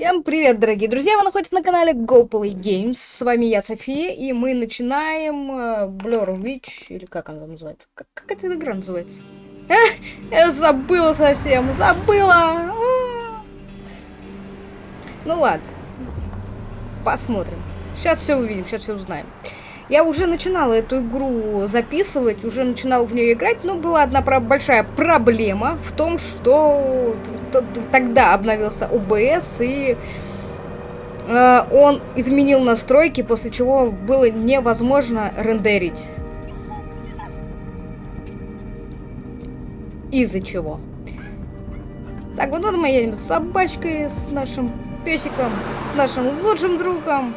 Всем привет, дорогие друзья! Вы находитесь на канале GoPlay Games. С вами я, София, и мы начинаем uh, Blur Witch, или как она называется? Как, как эта игра называется? А, я забыла совсем, забыла! Ну ладно, посмотрим. Сейчас все увидим, сейчас все узнаем. Я уже начинала эту игру записывать, уже начинала в нее играть, но была одна про большая проблема в том, что тогда обновился OBS и э, он изменил настройки, после чего было невозможно рендерить. Из-за чего? Так, вот мы едем с собачкой, с нашим песиком, с нашим лучшим другом.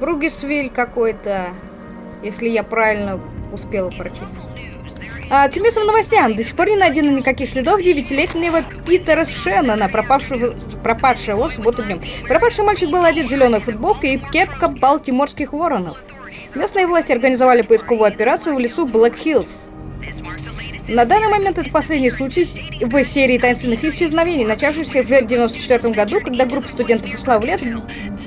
Бругесвиль какой-то, если я правильно успела прочесть. А, к местным новостям. До сих пор не найдено никаких следов девятилетнего Питера Шеннона, пропавшего, пропавшего в субботу днем. Пропавший мальчик был одет в зеленую футболку и кепка балтиморских воронов. Местные власти организовали поисковую операцию в лесу Блэк Хиллз. На данный момент это последний случай в серии таинственных исчезновений, начавшихся в 1994 году, когда группа студентов ушла в лес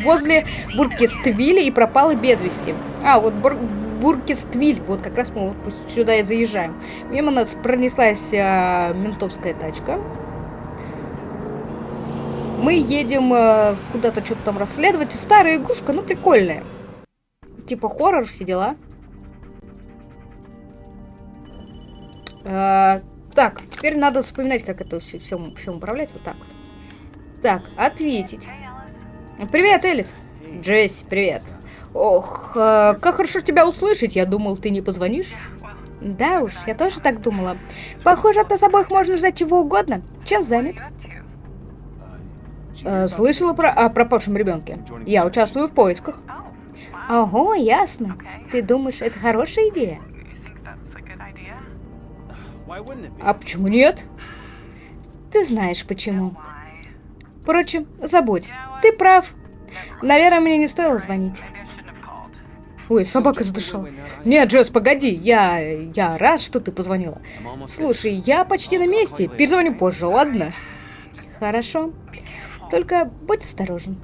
возле Буркествиля и пропала без вести. А, вот Бур Буркествиль, вот как раз мы сюда и заезжаем. Мимо нас пронеслась а, ментовская тачка. Мы едем а, куда-то что-то там расследовать. Старая игрушка, ну прикольная. Типа хоррор, все дела. А, так, теперь надо вспоминать, как это все, все, все управлять. Вот так вот. Так, ответить. Привет, Элис. Джесси, привет. Ох, э, как хорошо тебя услышать. Я думал, ты не позвонишь. Да уж, я тоже так думала. Похоже, от нас обоих можно ждать чего угодно. Чем занят? Э, слышала про, о пропавшем ребенке. Я участвую в поисках. Ого, ясно. Ты думаешь, это хорошая идея? А почему нет? Ты знаешь почему. Впрочем, забудь. Ты прав. Наверное, мне не стоило звонить. Ой, собака задышала. Нет, Джесс, погоди, я... я рад, что ты позвонила. Слушай, я почти на месте. Перезвоню позже, ладно? Хорошо. Только будь осторожен.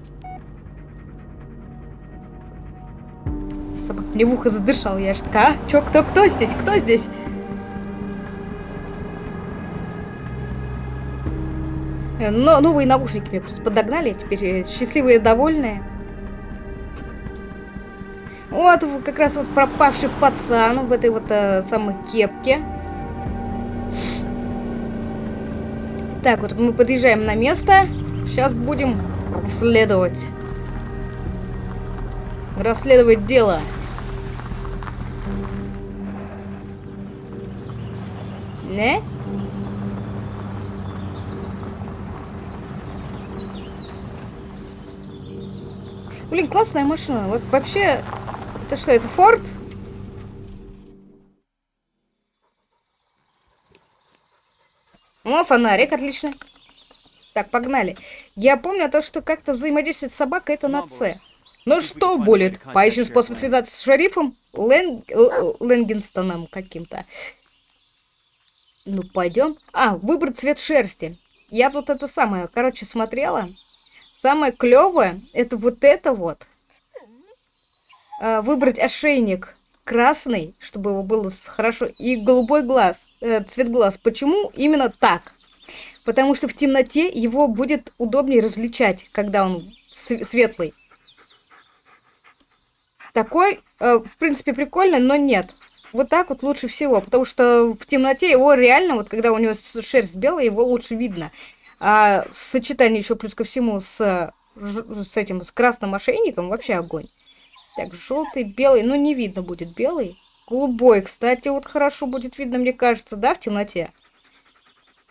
Собака мне в ухо задышал. Я ж такая, а? Чё, кто, кто здесь? Кто здесь? Но новые наушники мне просто подогнали, теперь э, счастливые довольные. Вот как раз вот пропавший пацан в этой вот э, самой кепке. Так, вот мы подъезжаем на место. Сейчас будем расследовать. Расследовать дело. Не? Блин, классная машина. Вот вообще, это что, это Форд? Ну, фонарик, отлично. Так, погнали. Я помню то, что как-то взаимодействовать с собакой, это на С. Ну что, будет? Поищем способ связаться с шерифом Лэн... Лэнгенстоном каким-то. Ну, пойдем. А, выбрать цвет шерсти. Я тут это самое, короче, смотрела. Самое клевое это вот это вот. Э, выбрать ошейник красный, чтобы его было хорошо, и голубой глаз, э, цвет глаз. Почему именно так? Потому что в темноте его будет удобнее различать, когда он светлый. Такой, э, в принципе, прикольный, но нет. Вот так вот лучше всего, потому что в темноте его реально, вот когда у него шерсть белая, его лучше видно. А сочетание еще плюс ко всему с, с этим, с красным ошейником вообще огонь. Так, желтый, белый, ну не видно будет белый. Голубой, кстати, вот хорошо будет видно, мне кажется, да, в темноте.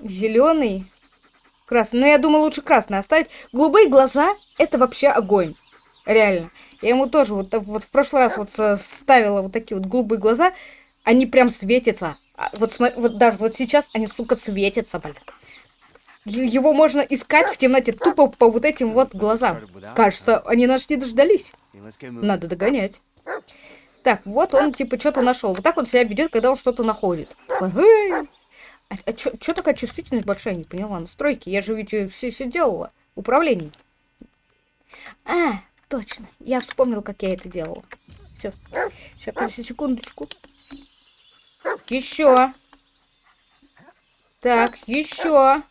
Зеленый, красный. Но ну, я думаю, лучше красный оставить. Голубые глаза, это вообще огонь. Реально. Я ему тоже вот, вот в прошлый раз вот ставила вот такие вот голубые глаза. Они прям светятся. А вот, вот даже вот сейчас они, сука, светятся, блин. Его можно искать в темноте тупо по вот этим вот глазам. Кажется, они нас не дождались. Надо догонять. Так, вот он типа что-то нашел. Вот так он себя ведет, когда он что-то находит. А, а что такая чувствительность большая? Не поняла. Настройки. Я же ведь все, все делала. управлении. А, точно. Я вспомнил, как я это делала. Все. Сейчас, подожди секундочку. Еще. Так, еще.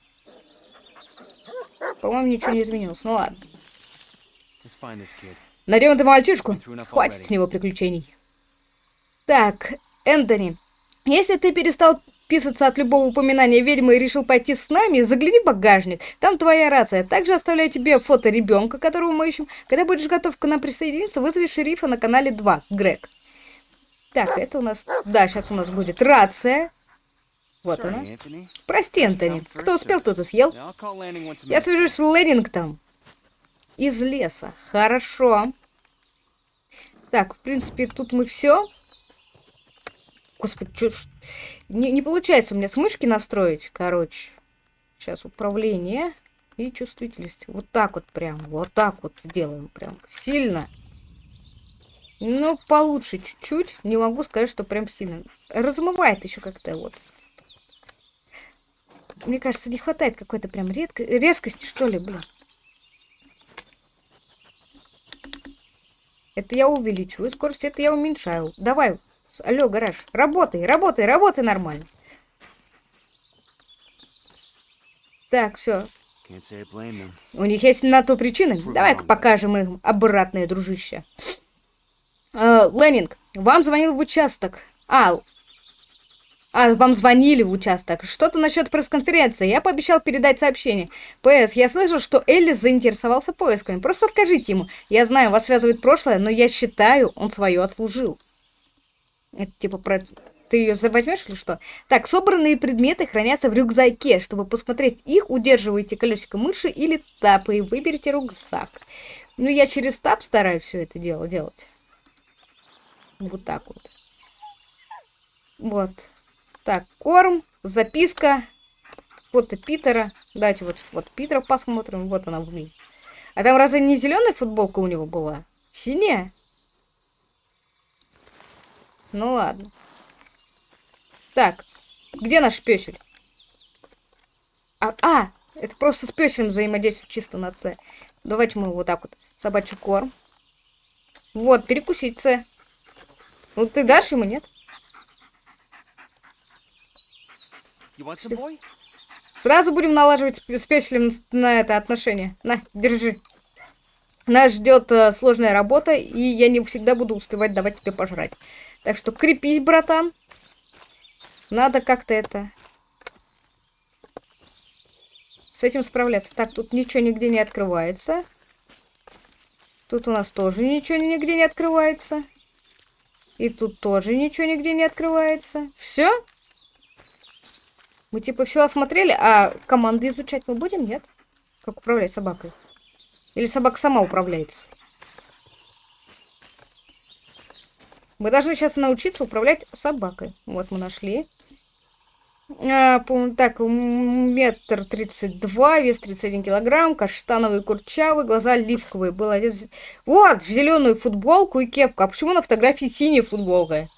По-моему, ничего не изменилось. Ну ладно. Найдем эту мальчишку. Хватит с него приключений. Так, Энтони, если ты перестал писаться от любого упоминания ведьмы и решил пойти с нами, загляни в багажник. Там твоя рация. Также оставляю тебе фото ребенка, которого мы ищем. Когда будешь готов к нам присоединиться, вызови шерифа на канале 2, Грег. Так, это у нас... Да, сейчас у нас будет рация. Вот она. Прости, Антони. Кто успел, тот и съел. Я свяжусь с Леннингтом. Из леса. Хорошо. Так, в принципе, тут мы все. Господи, что ж... Не, не получается у меня с мышки настроить, короче. Сейчас управление и чувствительность. Вот так вот прям, вот так вот сделаем прям сильно. Ну, получше чуть-чуть. Не могу сказать, что прям сильно. Размывает еще как-то вот. Мне кажется, не хватает какой-то прям редко... резкости, что ли, блин. Это я увеличиваю скорость, это я уменьшаю. Давай, Алло, гараж, работай, работай, работай нормально. Так, все. У них есть на то причины. Давай-ка покажем им обратное, дружище. Uh, Леннинг, вам звонил в участок. А, а, вам звонили в участок. Что-то насчет пресс-конференции. Я пообещал передать сообщение. ПС, я слышал, что Эллис заинтересовался поисками. Просто откажите ему. Я знаю, вас связывает прошлое, но я считаю, он свое отслужил. Это типа про... Ты ее возьмешь или что? Так, собранные предметы хранятся в рюкзаке. Чтобы посмотреть их, удерживайте колесико мыши или тапы и выберите рюкзак. Ну, я через тап стараюсь все это дело делать. Вот так вот. Вот. Так, корм, записка. Фото Питера. Давайте вот, вот Питера посмотрим. Вот она, блин. А там разве не зеленая футболка у него была? Синяя? Ну ладно. Так, где наш песель? А, а, это просто с песелем взаимодействует чисто на С. Давайте мы вот так вот. Собачий корм. Вот, перекусить С. Ну ты дашь ему, нет? Сразу будем налаживать с песелем на это отношение. На, держи. Нас ждет э, сложная работа, и я не всегда буду успевать давать тебе пожрать. Так что крепись, братан. Надо как-то это... С этим справляться. Так, тут ничего нигде не открывается. Тут у нас тоже ничего нигде не открывается. И тут тоже ничего нигде не открывается. Все? Мы типа все осмотрели, а команды изучать мы будем, нет? Как управлять собакой? Или собака сама управляется? Мы должны сейчас научиться управлять собакой. Вот мы нашли. А, так, метр тридцать два, вес 31 килограмм, каштановый курчавый, глаза оливковые. Был один... Вот, в зеленую футболку и кепку. А почему на фотографии синяя футболка?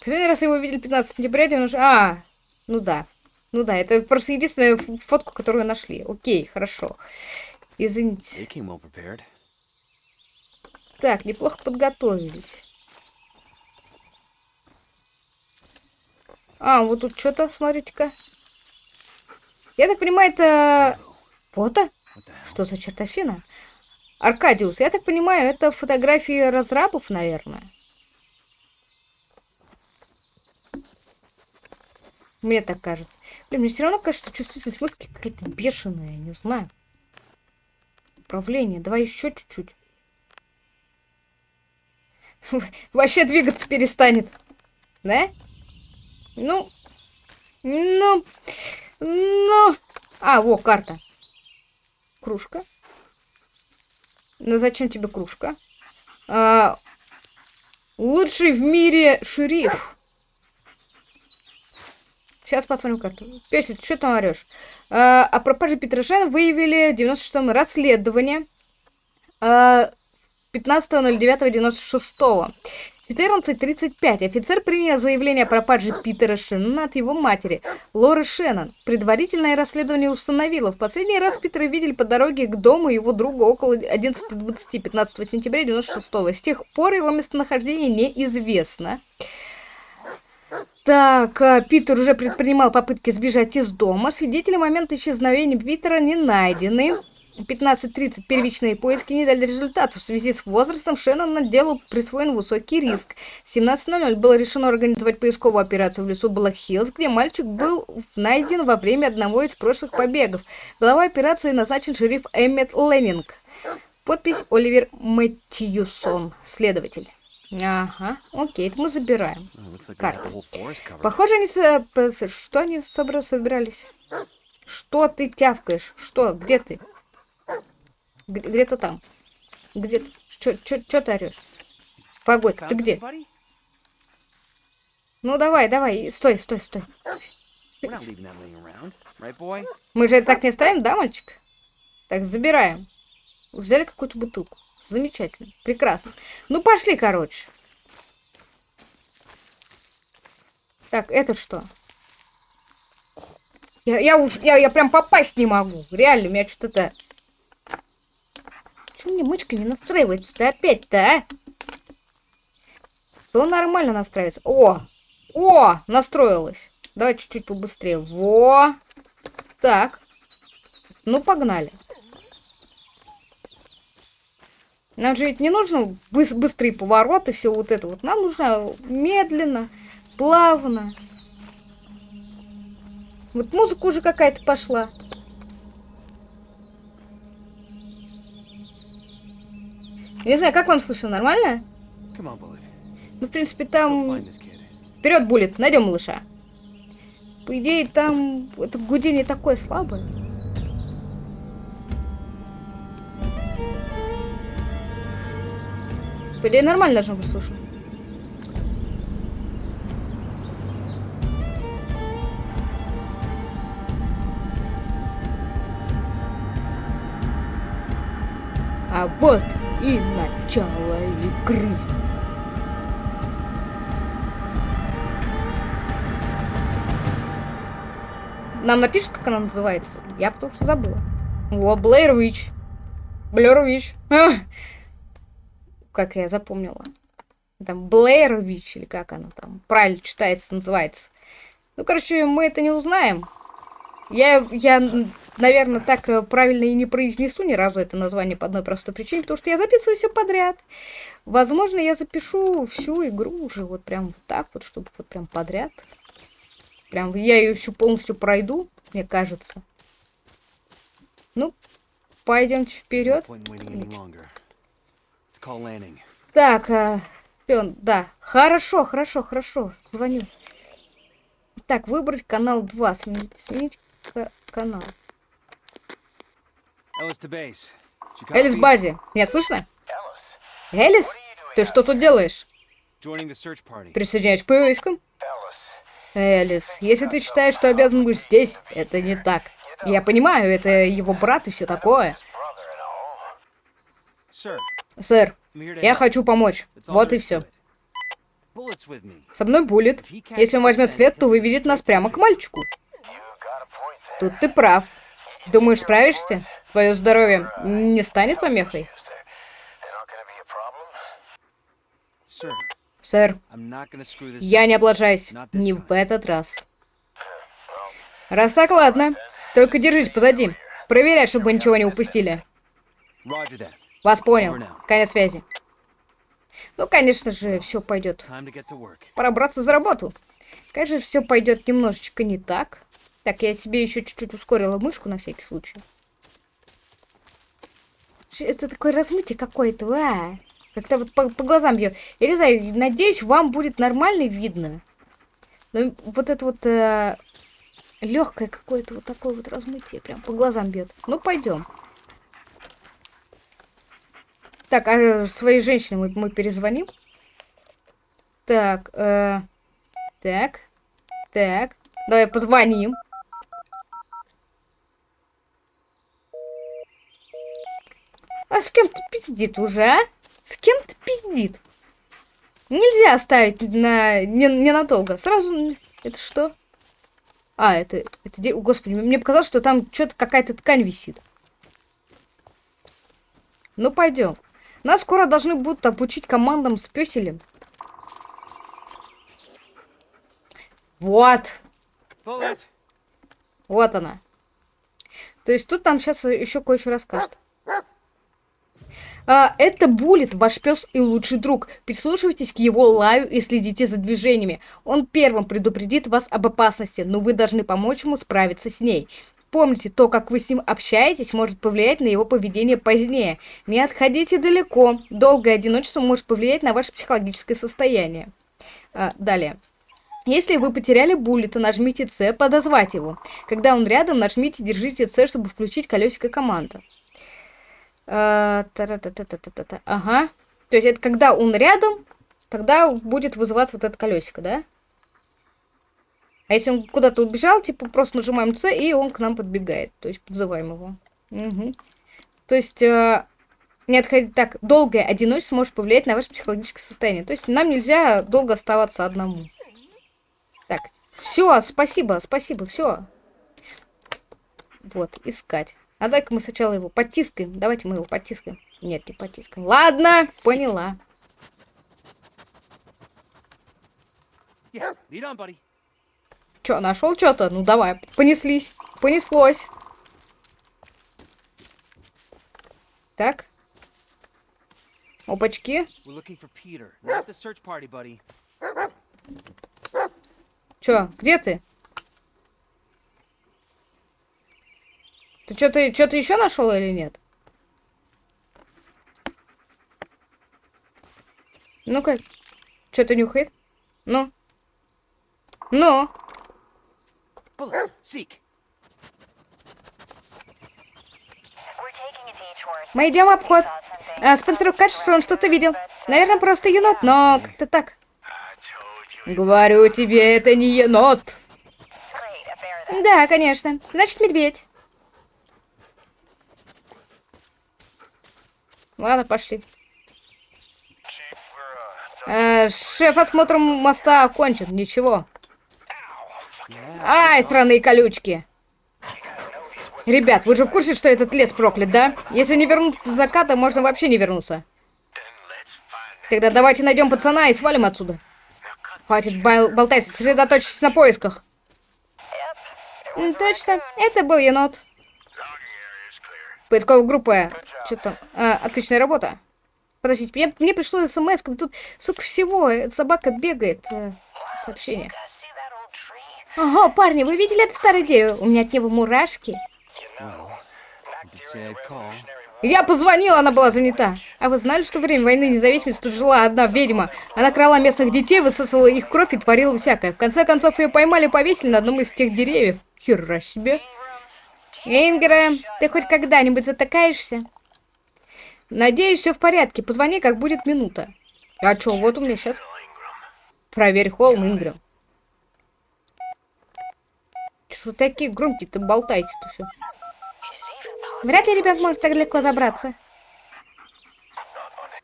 Последний раз его видели 15 сентября 90... А, ну да. Ну да, это просто единственная фотку, которую нашли. Окей, хорошо. Извините. Так, неплохо подготовились. А, вот тут что-то, смотрите-ка. Я так понимаю, это фото? Что за чертовщина? Аркадиус, я так понимаю, это фотографии разрабов, наверное. Мне так кажется. Блин, мне все равно кажется, чувствительность мышки какая-то бешеная, не знаю. Управление. Давай еще чуть-чуть. Вообще двигаться перестанет. Да? Ну, ну, ну. А, во, карта. Кружка. Ну, зачем тебе кружка? А, лучший в мире шериф. Сейчас посмотрим карту. Песик, что там орешь? А, о пропаже Петрожана выявили в 96-м расследование. А, 15.09.96. 14.35. Офицер принял заявление о пропаже Питера Шеннона от его матери, Лоры Шеннон. Предварительное расследование установило, в последний раз Питера видели по дороге к дому его друга около 11.20 15 сентября 96 -го. С тех пор его местонахождение неизвестно. Так, а, Питер уже предпринимал попытки сбежать из дома. Свидетели момента исчезновения Питера не найдены. 15.30 первичные поиски не дали результатов. В связи с возрастом Шеннона делу присвоен высокий риск. В 17.00 было решено организовать поисковую операцию в лесу Блэк-Хиллз, где мальчик был найден во время одного из прошлых побегов. Глава операции назначен шериф Эммет Леннинг. Подпись Оливер Мэтьюсон, следователь. Ага, окей, это мы забираем. Карта. Похоже, они... С... Что они собрались? Что ты тявкаешь? Что? Где ты? Где-то там. Где ты? Чё ты орешь? Погодь, ты где? Ну давай, давай, стой, стой, стой. Мы же так не ставим, да, мальчик? Так, забираем. Взяли какую-то бутылку. Замечательно. Прекрасно. Ну, пошли, короче. Так, это что? Я, я уж, я, я прям попасть не могу. Реально, у меня что-то... Чего мне мышка не настраивается-то опять-то, а? То нормально настраивается. О! О! Настроилась. Давай чуть-чуть побыстрее. Во! Так. Ну, погнали. Нам же ведь не нужно быс быстрые повороты, все вот это вот. Нам нужно медленно, плавно. Вот музыка уже какая-то пошла. Не знаю, как вам слышно, нормально? Ну, в принципе, там... Вперед, Буллет, найдем малыша. По идее, там это гудение такое слабое. По идее, нормально должно быть слышно. А вот и начало игры. Нам напишут, как она называется? Я потому что забыла. О, Блэйр Вич. Блэр Вич. Как я запомнила. Там Блэйр Вич, или как она там правильно читается, называется. Ну, короче, мы это не узнаем. Я, я наверное, так э, правильно и не произнесу ни разу это название по одной простой причине, потому что я записываю все подряд. Возможно, я запишу всю игру уже вот прям вот так вот, чтобы вот прям подряд. Прям я ее всю полностью пройду, мне кажется. Ну, пойдемте вперед. Так, а, да, хорошо, хорошо, хорошо, звоню. Так, выбрать канал 2, сменить, сменить канал. Элис базе. Меня слышно? Элис? Ты что тут делаешь? Присоединяюсь к поискам? Элис, если ты считаешь, что обязан быть здесь, это не так. Я понимаю, это его брат и все такое. Сэр, я хочу помочь. Вот и все. Со мной Буллет. Если он возьмет след, то выведет нас прямо к мальчику. Тут ты прав. Думаешь, справишься? Твое здоровье не станет помехой? Сэр, я не облажаюсь. Не в этот раз. Раз так, ладно. Только держись позади. Проверяй, чтобы ничего не упустили. Вас понял. Конец связи. Ну, конечно же, все пойдет. Пора браться за работу. Конечно, все пойдет немножечко не так. Так, я себе еще чуть-чуть ускорила мышку на всякий случай. Это такое размытие какое-то, а. Как-то вот по, по глазам бьет. Я не знаю, надеюсь, вам будет нормально видно. Но вот это вот э, легкое какое-то вот такое вот размытие прям по глазам бьет. Ну, пойдем. Так, а своей женщине мы, мы перезвоним. Так, э, так, так. Давай позвоним. А с кем ты пиздит уже, а? С кем ты пиздит? Нельзя оставить на не, ненадолго. Сразу... Это что? А, это... это де... Господи, мне показалось, что там что-то какая-то ткань висит. Ну, пойдем. Нас скоро должны будут обучить командам с пёселем. Вот. Вот она. То есть тут там сейчас еще кое-что расскажет. А, это Булит, ваш пес и лучший друг. Прислушивайтесь к его лаю и следите за движениями. Он первым предупредит вас об опасности, но вы должны помочь ему справиться с ней. Помните, то, как вы с ним общаетесь, может повлиять на его поведение позднее. Не отходите далеко. Долгое одиночество может повлиять на ваше психологическое состояние. А, далее. Если вы потеряли буллета, нажмите С, подозвать его. Когда он рядом, нажмите, держите С, чтобы включить колесико команды. Ага. То есть это когда он рядом, тогда будет вызываться вот это колесико, да? А если он куда-то убежал, типа просто нажимаем С, и он к нам подбегает. То есть подзываем его. Угу. То есть... Э, не отходить так, долгое одиночество может повлиять на ваше психологическое состояние. То есть нам нельзя долго оставаться одному. Так, все, спасибо, спасибо, все. Вот, искать. А дай-ка мы сначала его потискаем. Давайте мы его потискаем. Нет, не потискаем. Ладно, поняла. Чё, нашел что-то? Ну давай, понеслись. Понеслось. Так. Опачки. Чё, где ты? Ты что-то что-то еще нашел или нет? Ну-ка, что-то нюхает? Ну? Ну? Мы идем обход. А, Спенсеру кажется, что он что-то видел. Наверное, просто енот, но как-то так. Говорю тебе, это не енот. Да, конечно. Значит, медведь. Ладно, пошли. Э, шеф, осмотр моста окончен. Ничего. Ай, странные колючки. Ребят, вы же в курсе, что этот лес проклят, да? Если не вернуться до заката, можно вообще не вернуться. Тогда давайте найдем пацана и свалим отсюда. Хватит бол болтать, сосредоточьтесь на поисках. Точно, это был енот. Поисковая группа. Что там? А, отличная работа. Подождите, мне, мне пришло смс, тут, сука, всего. Собака бегает. Э, сообщение. Ага, парни, вы видели это старое дерево? У меня от него мурашки. Я позвонила, она была занята. А вы знали, что во время войны независимости тут жила одна ведьма? Она крала местных детей, высосала их кровь и творила всякое. В конце концов, ее поймали и повесили на одном из тех деревьев. Хера себе. Ингра, ты хоть когда-нибудь затыкаешься? Надеюсь, все в порядке. Позвони, как будет минута. А что, вот у меня сейчас. Проверь холм, Ингра. Что такие громкие-то болтаете-то все? Вряд ли ребенок может так легко забраться.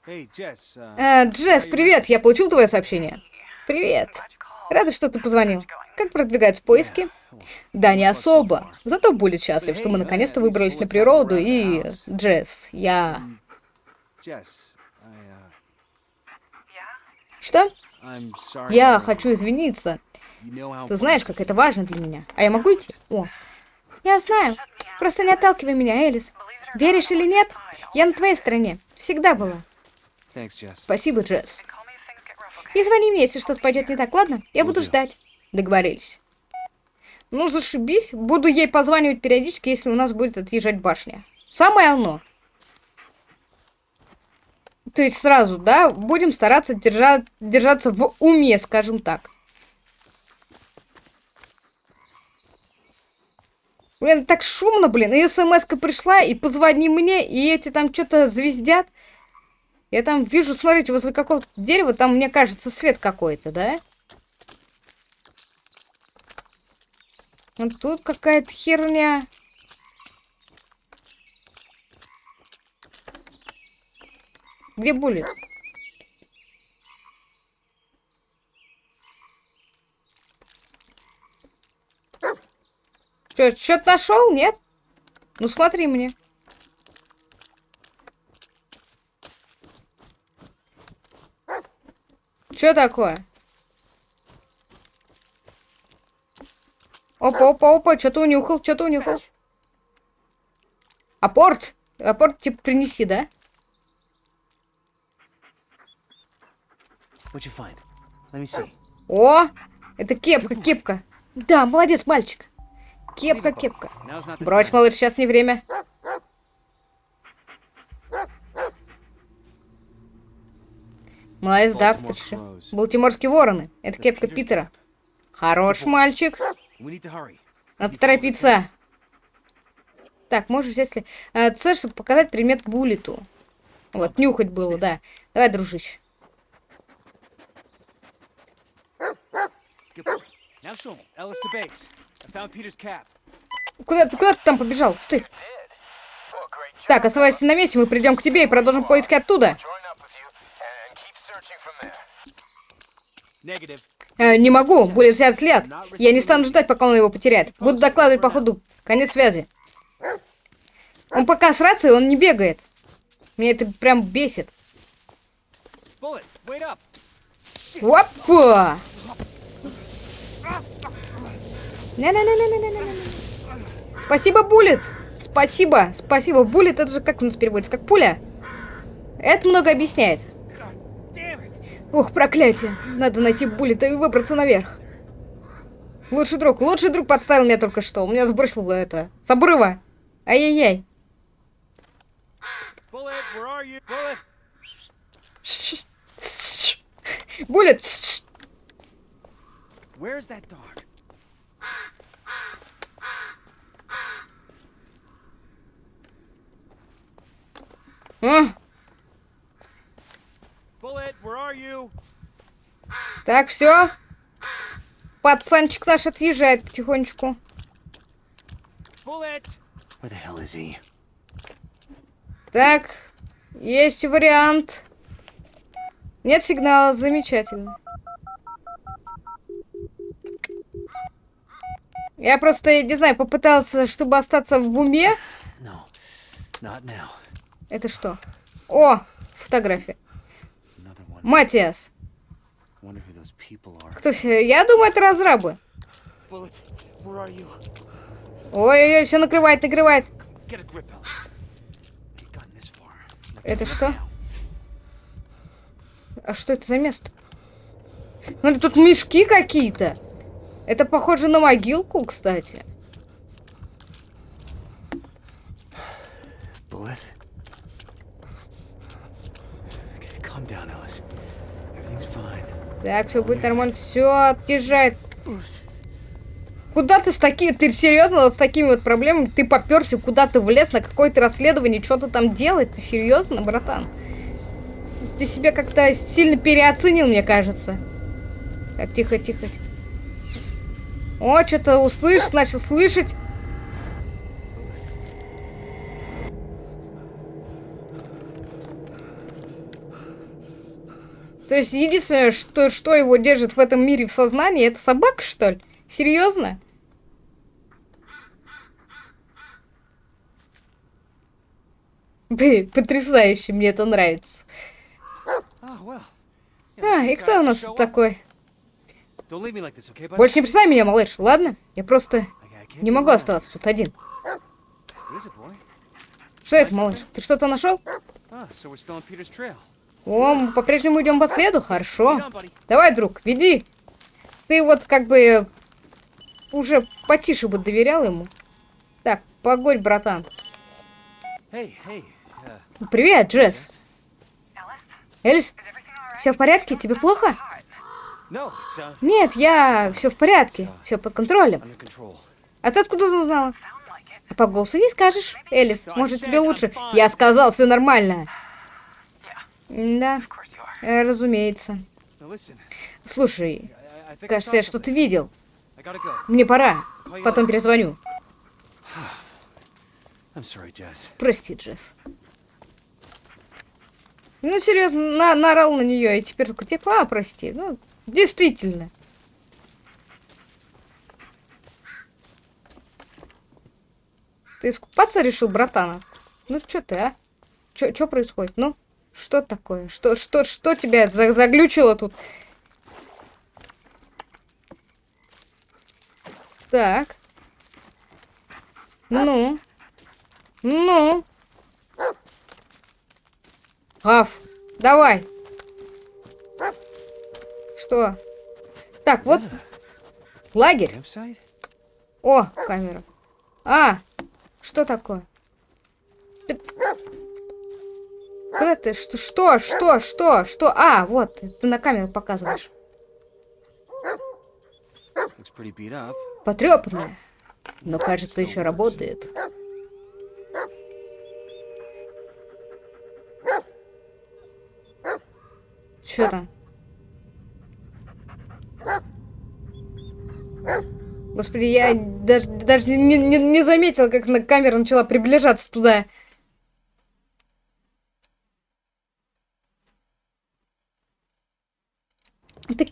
Эй, Джесс, uh, э, Джесс, привет! Я получил твое сообщение. Привет. Рада, что ты позвонил. Как продвигаются поиски? Да, не особо. Зато будет счастлив, что мы наконец-то выбрались на природу и... Джесс, я... Что? Я хочу извиниться. Ты знаешь, как это важно для меня. А я могу идти? О. Я знаю. Просто не отталкивай меня, Элис. Веришь или нет, я на твоей стороне. Всегда была. Спасибо, Джесс. И звони мне, если что-то пойдет не так, ладно? Я буду ждать. Договорились. Ну, зашибись. Буду ей позванивать периодически, если у нас будет отъезжать башня. Самое оно. То есть сразу, да, будем стараться держать, держаться в уме, скажем так. Блин, так шумно, блин. И смс пришла, и позвони мне, и эти там что-то звездят. Я там вижу, смотрите, возле какого-то дерева, там, мне кажется, свет какой-то, да? Вот тут какая-то херня. Где булит? Что, что-то нашел? Нет? Ну смотри мне. Что такое? Опа, опа, опа, что-то унюхал, что-то унюхал. Апорт? Апорт, типа, принеси, да? О, это кепка, кепка. Да, молодец, мальчик. Кепка, кепка. Брось, малыш, сейчас не время. Молодец, да, почти. Балтиморские вороны. Это кепка Питера. Хорош мальчик. Надо поторопиться. Так, можешь взять... А, цель, чтобы показать предмет Буллету. Вот, нюхать было, да. Давай, дружище. Куда, куда ты там побежал? Стой. Так, оставайся на месте, мы придем к тебе и продолжим поиски оттуда. Э, не могу, будет взять след. Я не стану ждать, пока он его потеряет. Буду докладывать по ходу. Конец связи. Он пока с рацией, он не бегает. Меня это прям бесит. Опа! Спасибо, Буллет! Спасибо, спасибо. Буллет, это же как у нас переводится? Как пуля? Это много объясняет. Ох, проклятие. Надо найти Буллета и выбраться наверх. Лучший друг, лучший друг подставил меня только что. У меня сбросил это. С обрыва. Ай-яй-яй. Буллет. Where's that dog? А? Так, все. Пацанчик наш отъезжает потихонечку. Так, есть вариант. Нет сигнала, замечательно. Я просто, не знаю, попытался, чтобы остаться в уме. Это что? О, фотография. Матиас. Кто все? Я думаю, это разрабы. Ой-ой-ой, все накрывает, накрывает. Это что? А что это за место? Ну, тут мешки какие-то. Это похоже на могилку, кстати. Так, все будет нормально. Все отъезжает. Куда ты с такими... Ты серьезно вот с такими вот проблемами? Ты поперся, куда ты влез, на какое-то расследование, что-то там делать? Ты серьезно, братан? Ты себя как-то сильно переоценил, мне кажется. Так, тихо, тихо. О, что-то услышь, начал слышать. То есть единственное, что, что его держит в этом мире в сознании, это собака, что ли? Серьезно? Блин, потрясающе, мне это нравится. А, и кто у нас тут такой? Больше не бросай меня, малыш, ладно? Я просто не могу оставаться тут один. Что это, малыш? Ты что-то нашел? О, мы по-прежнему идем по следу? Хорошо. Давай, друг, веди. Ты вот как бы уже потише бы доверял ему. Так, погодь, братан. Привет, Джесс. Элис, все в порядке? Тебе плохо? Нет, я все в порядке, все под контролем. А ты откуда узнала? А по голосу не скажешь, Элис. Может, тебе лучше? Я сказал, все нормально. Да, э, разумеется. Слушай, кажется, я что-то видел. Мне пора. Потом перезвоню. Прости, Джесс. Ну, серьезно, на наорал на нее, и теперь только типа, а, прости. Ну, действительно. Ты искупаться решил, братана? Ну, что ты, а? Что происходит? Ну, что такое? Что, что, что тебя за заглючило тут? Так. Ну. Ну. Аф, давай. Что? Так, вот. Лагерь. О, камера. А, что такое? Куда ты? Что, что, что, что, что? А, вот, ты на камеру показываешь. Потрепанная. Но, кажется, еще работает. Что там? Господи, я даже, даже не, не, не заметила, как на камера начала приближаться туда.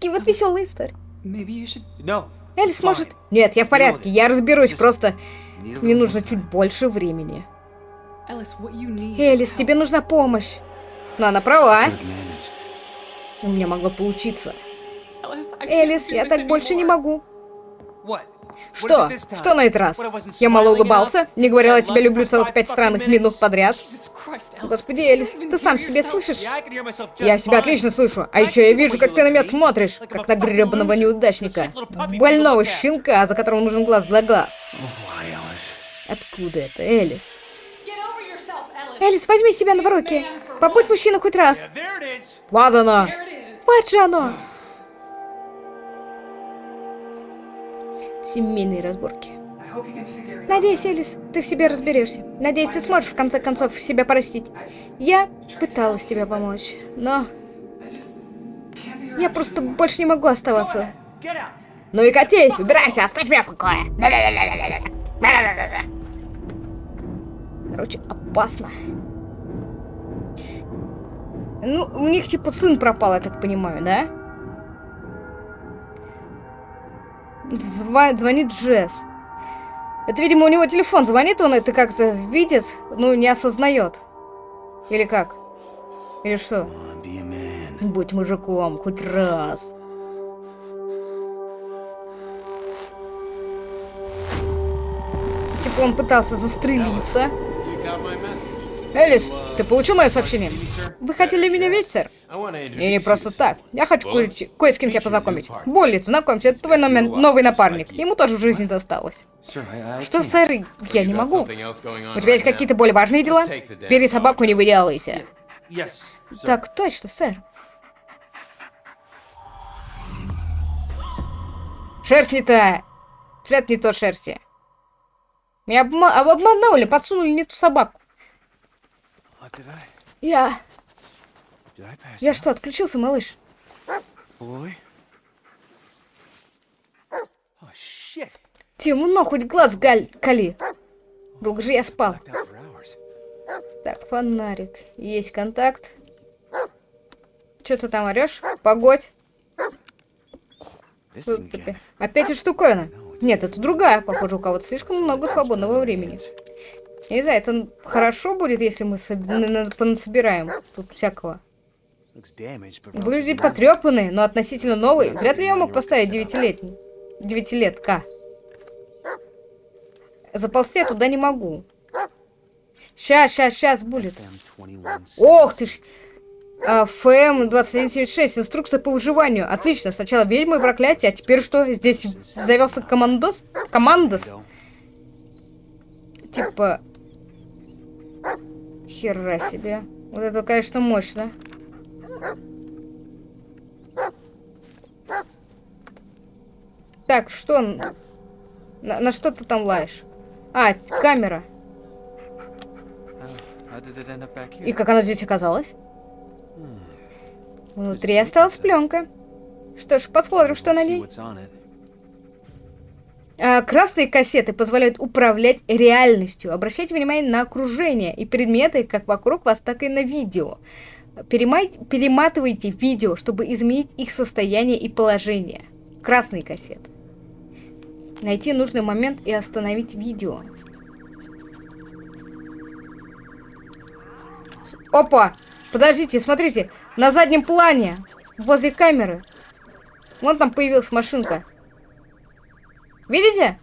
Такие вот веселые истории. Элис может... Нет, я в порядке, я разберусь, просто мне нужно чуть больше времени. Элис, тебе нужна помощь. Но она права. У меня могло получиться. Элис, я так больше не могу. Что? Что на этот раз? Я мало улыбался, не говорил о тебе люблю целых пять странных минут подряд. Господи, Элис, ты сам себе слышишь? Я себя отлично слышу. А еще я вижу, как ты на меня смотришь, как на гребаного неудачника. Больного щенка, за которым нужен глаз для глаз. Откуда это, Элис? Элис, возьми себя на руки. Побудь мужчиной хоть раз. Вот оно. Вот же оно. Семейные разборки. Надеюсь, Элис, ты в себе разберешься. Надеюсь, ты сможешь в конце концов себя простить. Я пыталась тебе помочь, но... Я просто больше не могу оставаться. Ну и катись, убирайся, оставь меня в покое. Короче, опасно. Ну, у них типа сын пропал, я так понимаю, да? Звонит, Джесс. Это, видимо, у него телефон звонит, он это как-то видит, ну, не осознает. Или как? Или что? Будь мужиком, хоть раз. Типа он пытался застрелиться. Элис, ты получил мое сообщение? Вы хотели меня видеть, сэр? И не просто так. Я хочу кое, кое с кем тебя познакомить. Болит, знакомься, это твой номер, новый напарник. Ему тоже в жизни досталось. Что, сэр, я не могу. У тебя есть какие-то более важные дела? Бери собаку, не выделывайся. Так, точно, сэр. Шерсть не та. Цвет не то шерсти. Меня обма обманули, подсунули не ту собаку. Я... Я что, отключился, малыш? Темно, хоть глаз галь кали. Долго же я спал. Так, фонарик. Есть контакт. Что ты там орешь? Погодь. Опять эта штуковина. Нет, это другая. Похоже, у кого-то слишком много свободного времени. Я не знаю, это хорошо будет, если мы понасобираем тут всякого. Выглядит потрепанный, но относительно новый. Вряд ли я мог поставить девятилетний. Девятилетка. Заползти я туда не могу. Сейчас, сейчас, сейчас будет. Ох ты ж. А, ФМ 2176. Инструкция по выживанию. Отлично. Сначала ведьмы и проклятие, а теперь что? Здесь завелся командос? Командос? Типа... Хера себе. Вот это, конечно, мощно. Так, что? На, на что ты там лаешь? А, камера. И как она здесь оказалась? Внутри осталась пленка. Что ж, посмотрим, что на ней. А, красные кассеты позволяют управлять реальностью, обращать внимание на окружение и предметы как вокруг вас, так и на видео. Перемай... Перематывайте видео, чтобы изменить их состояние и положение. Красный кассет. Найти нужный момент и остановить видео. Опа! Подождите, смотрите, на заднем плане, возле камеры, вон там появилась машинка. Видите?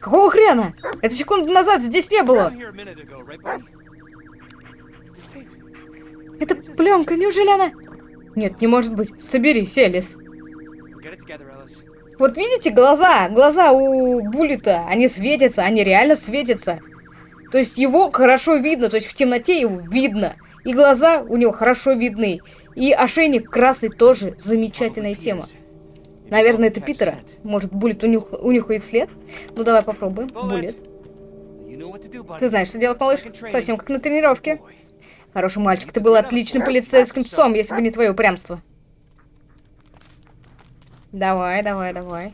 Какого хрена? Это секунду назад здесь не было. Это пленка, неужели она... Нет, не может быть. Соберись, Элис. Вот видите, глаза, глаза у Буллета, они светятся, они реально светятся. То есть его хорошо видно, то есть в темноте его видно. И глаза у него хорошо видны. И ошейник красный тоже замечательная тема. Наверное, это Питера. Может, Буллет унюх... унюхает след? Ну, давай попробуем. Буллет. Ты знаешь, что делать, малыш? Совсем как на тренировке. Хороший мальчик, ты был отличным полицейским псом, если бы не твое упрямство. Давай, давай, давай.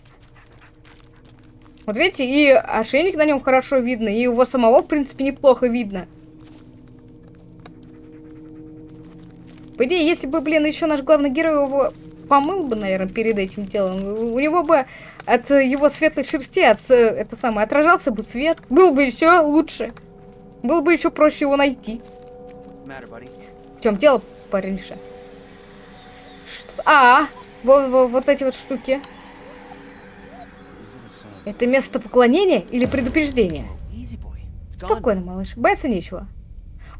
Вот видите, и ошейник на нем хорошо видно, и его самого, в принципе, неплохо видно. По идее, если бы, блин, еще наш главный герой его помыл бы, наверное, перед этим делом, у него бы от его светлой шерсти, от, это самое, отражался бы свет, был бы еще лучше. Было бы еще проще его найти. В чем дело, парниша? А, вот, вот, вот эти вот штуки. Это место поклонения или предупреждения? Спокойно, малыш. Бояться нечего.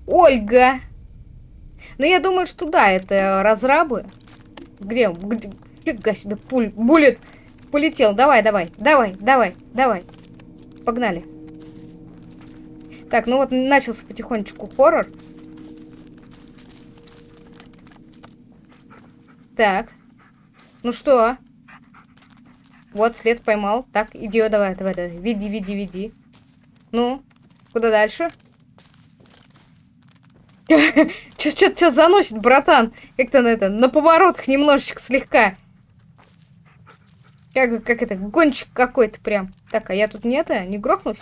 Ольга! Ну, я думаю, что да, это разрабы. Где? Где? Фига себе, пуль, буллет полетел. Давай, давай, давай, давай, давай. Погнали. Так, ну вот начался потихонечку хоррор. Так. Ну что? Вот, свет поймал. Так, иди, давай, давай, давай. Веди, веди, веди. Ну, куда дальше? Что-то заносит, братан. Как-то на это, на поворотах немножечко слегка. Как, как это, гонщик какой-то прям. Так, а я тут не это, не грохнусь?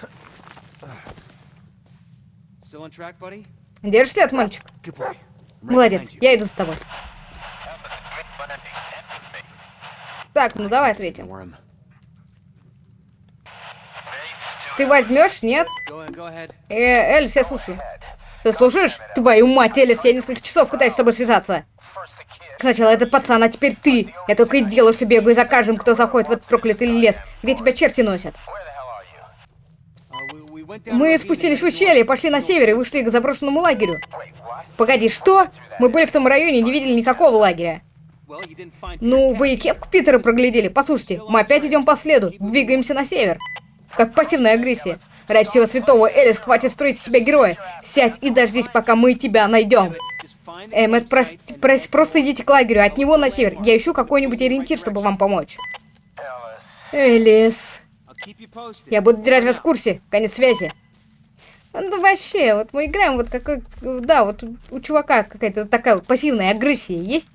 Держишь след, мальчик? Молодец, я иду с тобой. Так, ну давай ответим. Ты возьмешь, нет? Э, Эльс, я слушаю. Ты слушаешь? Твою мать, Элис, я несколько часов пытаюсь с тобой связаться. Сначала этот пацан, а теперь ты. Я только и делаю, что бегаю за каждым, кто заходит в этот проклятый лес, где тебя черти носят. Мы спустились в ущелье, пошли на север и вышли к заброшенному лагерю. Погоди, что? Мы были в том районе и не видели никакого лагеря. Ну, вы и кепку Питера проглядели. Послушайте, мы опять идем по следу, двигаемся на север. Как пассивная агрессия. Ради всего святого, Элис, хватит строить из себя героя. Сядь и дождись, пока мы тебя найдем. Эммет, прос прос просто идите к лагерю, от него на север. Я ищу какой-нибудь ориентир, чтобы вам помочь. Элис. Я буду держать вас в курсе. Конец связи. Ну вообще, вот мы играем вот как... Да, вот у, у чувака какая-то вот такая вот пассивная агрессия есть.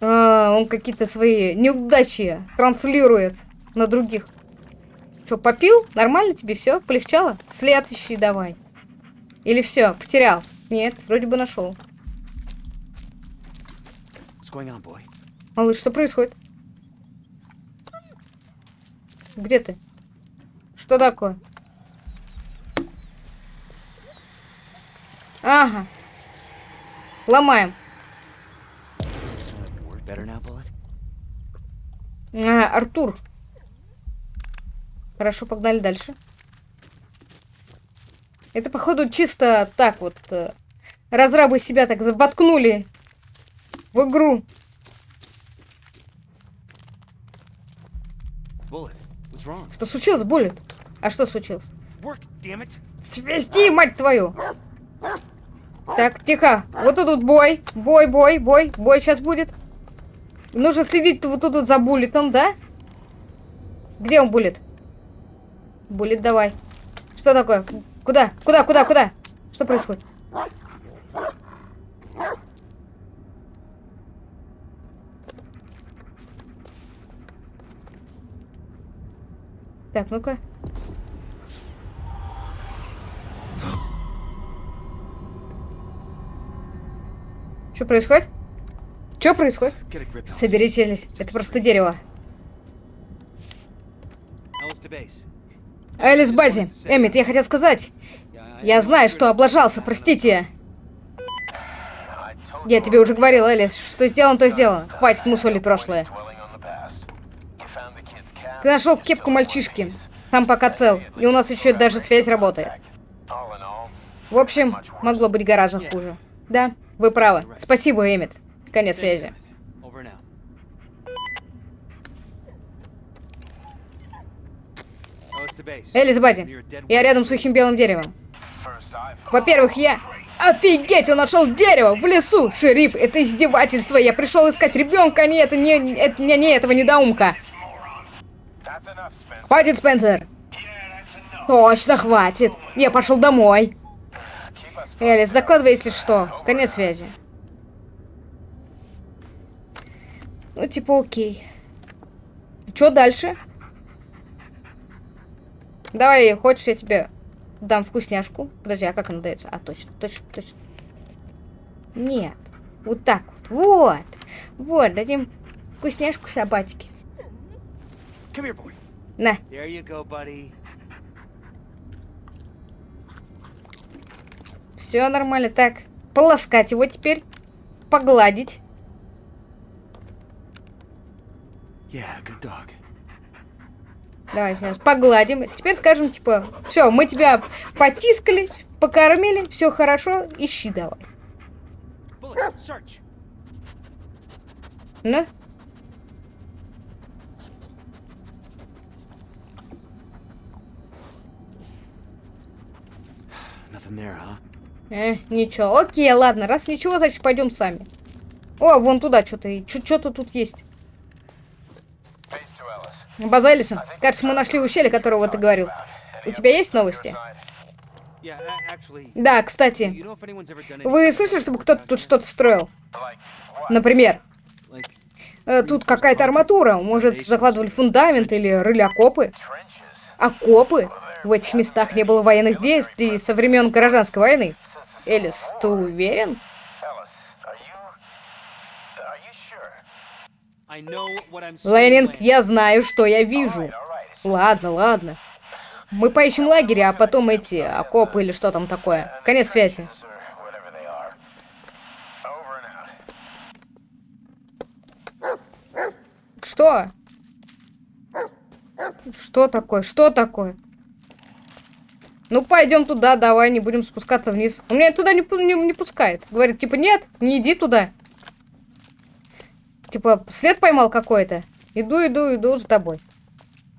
А, он какие-то свои неудачи транслирует на других. Что, попил? Нормально тебе все? Полегчало? След ищи давай. Или все, потерял? Нет, вроде бы нашел. Малыш, что происходит? Где ты? Что такое? Ага. Ломаем. А, Артур. Хорошо, погнали дальше. Это, походу, чисто так вот. Э, разрабы себя так воткнули в игру. Что случилось, Буллет? А что случилось? Свести, мать твою! Так, тихо. Вот тут бой. Бой, бой, бой. Бой сейчас будет. Нужно следить вот тут вот за Буллетом, да? Где он, Буллет? Буллет, давай. Что такое? Куда? Куда, куда, куда? Что происходит? Так, ну-ка. Что происходит? Что происходит? Соберись, Это просто дерево. Элис Бази, Эммит, я хотел сказать. Я знаю, что облажался, простите. Я тебе уже говорил, Элис, что сделано, то сделано. Хватит мусолить прошлое. Ты нашел кепку мальчишки. Сам пока цел. И у нас еще даже связь работает. В общем, могло быть гораздо хуже. Да, вы правы. Спасибо, Эммит. Конец связи. Элис Бази, я рядом с сухим белым деревом. Во-первых, я... Офигеть, он нашел дерево в лесу! Шериф, это издевательство! Я пришел искать ребенка, а не это, не, это, не, не этого недоумка! Хватит, Спенсер! Точно хватит! Я пошел домой! Элис, закладывай, если что. Конец связи. Ну, типа, окей. Что дальше? Давай, хочешь, я тебе дам вкусняшку. Подожди, а как она дается? А, точно, точно, точно. Нет. Вот так вот. Вот. Вот, дадим вкусняшку собачке. На. Все нормально. Так, полоскать его теперь. Погладить. Yeah, good dog. Давай сейчас погладим. Теперь скажем, типа, все, мы тебя потискали, покормили, все хорошо, ищи давай. Ну? Э, ничего. Окей, ладно, раз ничего, значит пойдем сами. О, вон туда что-то. Что-то тут есть. База Эллисон, кажется, мы нашли ущелье, которого ты говорил. У тебя есть новости? Да, кстати. Вы слышали, чтобы кто-то тут что-то строил? Например. Э, тут какая-то арматура. Может, закладывали фундамент или рыли окопы? Окопы? В этих местах не было военных действий со времен гражданской войны. Элис, ты уверен? Ленинг, я знаю, что я вижу. Ладно, ладно. Мы поищем лагерь, а потом эти окопы или что там такое. Конец связи. Что? Что такое? Что такое? Ну, пойдем туда, давай, не будем спускаться вниз. Он меня туда не, не, не пускает. Говорит, типа, нет, не иди туда. Типа, след поймал какой-то. Иду, иду, иду за тобой.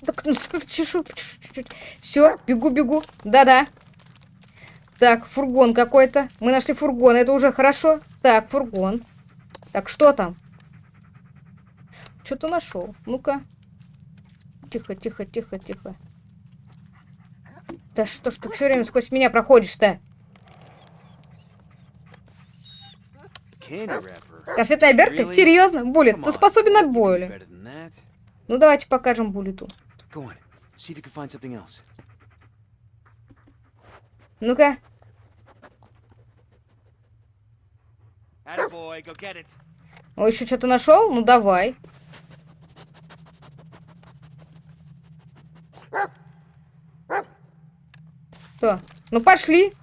Так, ну, чешу, чуть-чуть. Все, бегу, бегу. Да-да. Так, фургон какой-то. Мы нашли фургон, это уже хорошо. Так, фургон. Так, что там? Что-то нашел. Ну-ка. Тихо, тихо, тихо, тихо. Да что ж ты все время сквозь меня проходишь-то? Конфетная обертка? Серьезно? Буллет, ты способен на боли. Ну давайте покажем Буллету. Ну-ка. О, еще что-то нашел? Ну давай. Что? Ну пошли.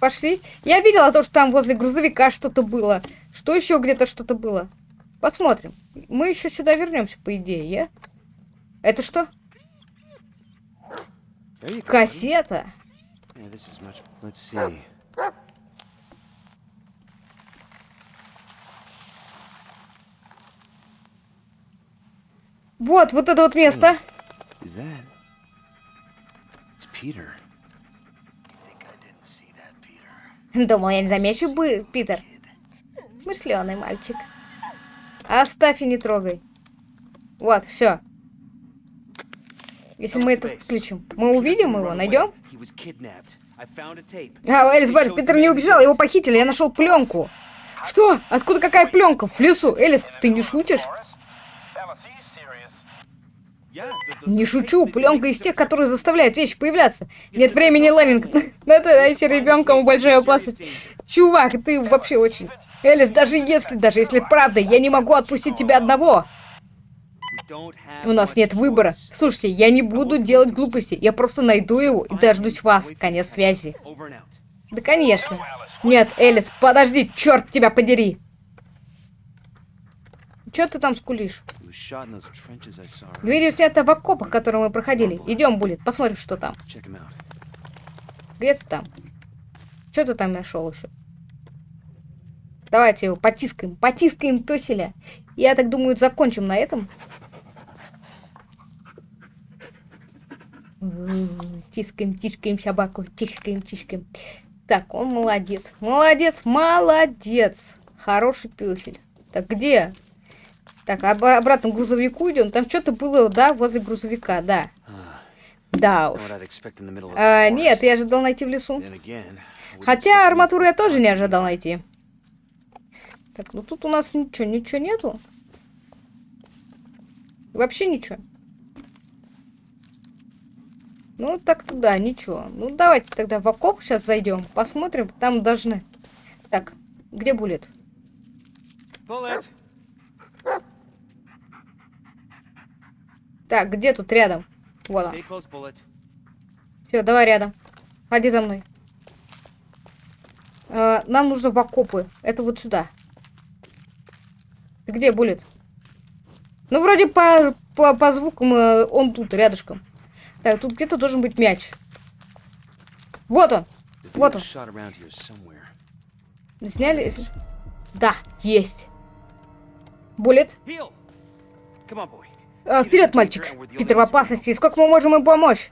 Пошли. Я видела то, что там возле грузовика что-то было. Что еще где-то что-то было? Посмотрим. Мы еще сюда вернемся, по идее, я? Это что? Кассета. Вот, вот это вот место. Думал, я не замечу бы, Питер. Смышленый мальчик. Оставь и не трогай. Вот, все. Если мы это включим, мы увидим его, найдем? А, Элис, Барри, Питер не убежал, его похитили, я нашел пленку. Что? Откуда какая пленка? В лесу? Элис, ты не шутишь? Не шучу, пленка из тех, которые заставляют вещи появляться. Нет времени, Леннинг. Надо найти ребенком большая опасность. Чувак, ты вообще очень... Элис, даже если, даже если правда, я не могу отпустить тебя одного. У нас нет выбора. Слушайте, я не буду делать глупости. Я просто найду его и дождусь вас. Конец связи. Да, конечно. Нет, Элис, подожди, черт тебя подери. Че ты там скулишь? Видео снято в окопах, которые мы проходили. Идем, Булит, посмотрим, что там. Где ты там? Что ты там нашел еще? Давайте его потискаем. Потискаем пёселя. Я так думаю, закончим на этом. Тискаем, тискаем собаку. Тискаем, тискаем. Так, он молодец. Молодец, молодец. Хороший пёсель. Так, где? Так, об обратно к грузовику идем. Там что-то было, да, возле грузовика, да. Да уж. А, нет, я ожидал найти в лесу. Хотя арматуру я тоже не ожидал найти. Так, ну тут у нас ничего, ничего нету. Вообще ничего. Ну, так-то да, ничего. Ну, давайте тогда в окоп сейчас зайдем, посмотрим. Там должны... Так, где булет? Bullet. Так, где тут рядом? Вот он. Все, давай рядом. Ходи за мной. Э, нам нужно в окопы. Это вот сюда. Ты где, Булет? Ну, вроде по, по, по звукам э, он тут, рядышком. Так, тут где-то должен быть мяч. Вот он. Вот он. Сняли? Да, есть. Булет. А, вперед, мальчик. Питер в опасности. Сколько мы можем им помочь?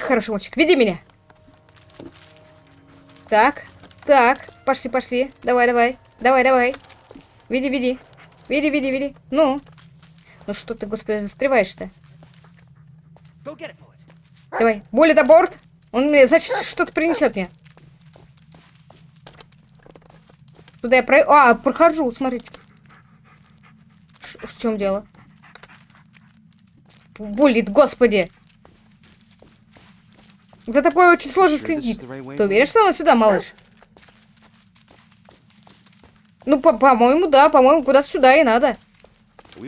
Хорошо, мальчик, веди меня. Так, так, пошли, пошли. Давай, давай, давай, давай. Веди, веди. Веди, веди, веди. Ну. Ну что ты, господи, застреваешь-то? Давай. Болит аборт. Он мне, значит, что-то принесет мне. Туда я про... А, прохожу, смотрите. Ш в чем дело? Булит, господи. За тобой очень сложно следить. Ты уверен, что он сюда, малыш? Ну, по-моему, по да, по-моему, куда-то сюда и надо.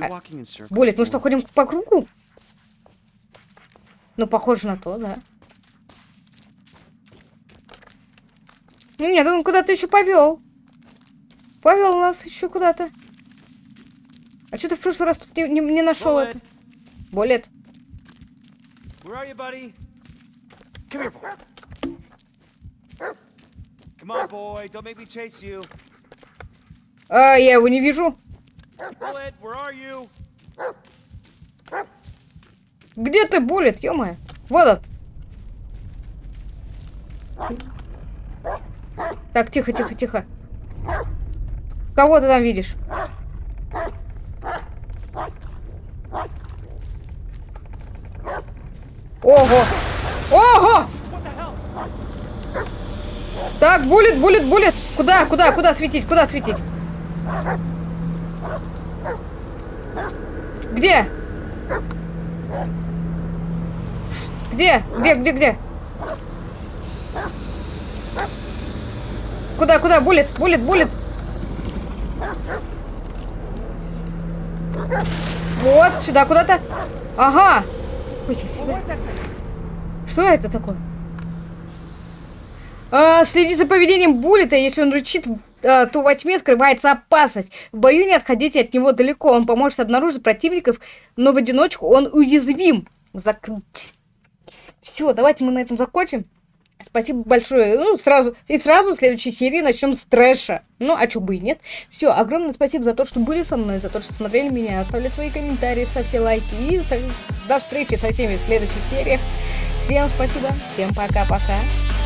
А, мы что, ходим по кругу? Ну, похоже на то, да. Ну, нет, он куда-то еще повел. Повел нас еще куда-то. А что ты в прошлый раз тут не, не, не нашел это? Boy. Come on, boy. Don't make me chase you. А, я его не вижу. Где ты, Буллет, ё-моё? Вот он. Так, тихо, тихо, тихо. Кого ты там видишь? Ого! Ого! Так, булит, булит, булит. Куда, куда, куда светить, куда светить? Где? Где? Где, где, где? Куда, куда? Булит, булит, булит. Вот, сюда куда-то. Ага. Ой, себе. Что это такое? А, следи за поведением Буллета, если он рычит, а, то во тьме скрывается опасность. В бою не отходите от него далеко, он поможет обнаружить противников, но в одиночку он уязвим. Закрыть. Все, давайте мы на этом закончим. Спасибо большое. Ну, сразу, и сразу в следующей серии начнем с трэша. Ну, а чё бы и нет. Все, огромное спасибо за то, что были со мной, за то, что смотрели меня. Оставляйте свои комментарии, ставьте лайки. И до встречи со всеми в следующих сериях. Всем спасибо. Всем пока-пока.